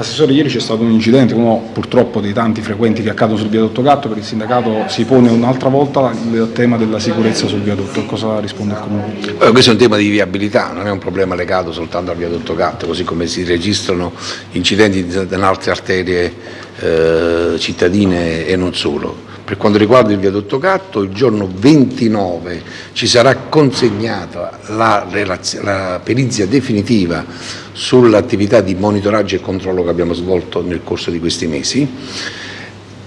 Assessore, ieri c'è stato un incidente, uno purtroppo dei tanti frequenti che accadono sul viadotto Gatto, per il sindacato si pone un'altra volta il tema della sicurezza sul viadotto, cosa risponde il Comune? Eh, questo è un tema di viabilità, non è un problema legato soltanto al viadotto Gatto, così come si registrano incidenti in altre arterie eh, cittadine e non solo. Per quanto riguarda il viadotto Gatto, il giorno 29 ci sarà consegnata la, la perizia definitiva sull'attività di monitoraggio e controllo che abbiamo svolto nel corso di questi mesi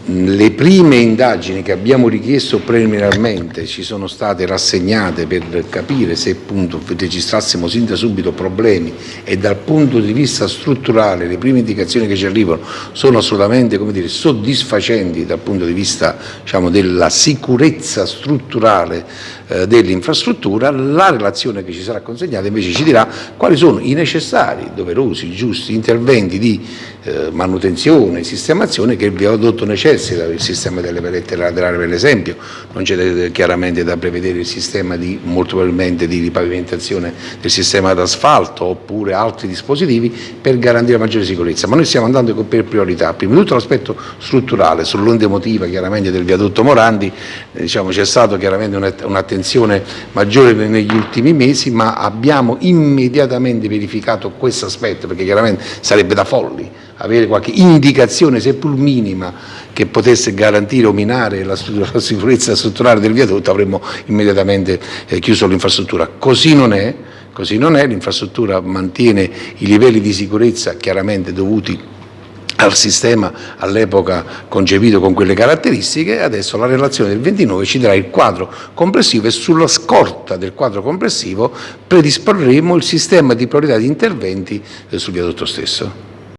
le prime indagini che abbiamo richiesto preliminarmente ci sono state rassegnate per capire se appunto registrassimo sin da subito problemi e dal punto di vista strutturale le prime indicazioni che ci arrivano sono assolutamente dire, soddisfacenti dal punto di vista diciamo, della sicurezza strutturale eh, dell'infrastruttura, la relazione che ci sarà consegnata invece ci dirà quali sono i necessari, doverosi, giusti interventi di eh, manutenzione, sistemazione che il viadotto necessita, il sistema delle palette laterali per esempio, non c'è chiaramente da prevedere il sistema di, molto probabilmente di ripavimentazione del sistema d'asfalto oppure altri dispositivi per garantire maggiore sicurezza, ma noi stiamo andando per priorità, prima di tutto l'aspetto strutturale, sull'onda emotiva chiaramente del viadotto Morandi, eh, diciamo, c'è stata chiaramente un'attenzione maggiore negli ultimi mesi, ma abbiamo immediatamente verificato questo aspetto, perché chiaramente sarebbe da folli avere qualche indicazione, seppur minima, che potesse garantire o minare la, la sicurezza strutturale del viadotto, avremmo immediatamente eh, chiuso l'infrastruttura. Così non è, così non è, l'infrastruttura mantiene i livelli di sicurezza chiaramente dovuti al sistema all'epoca concepito con quelle caratteristiche, adesso la relazione del 29 ci darà il quadro complessivo e sulla scorta del quadro complessivo predisporremo il sistema di priorità di interventi sul viadotto stesso.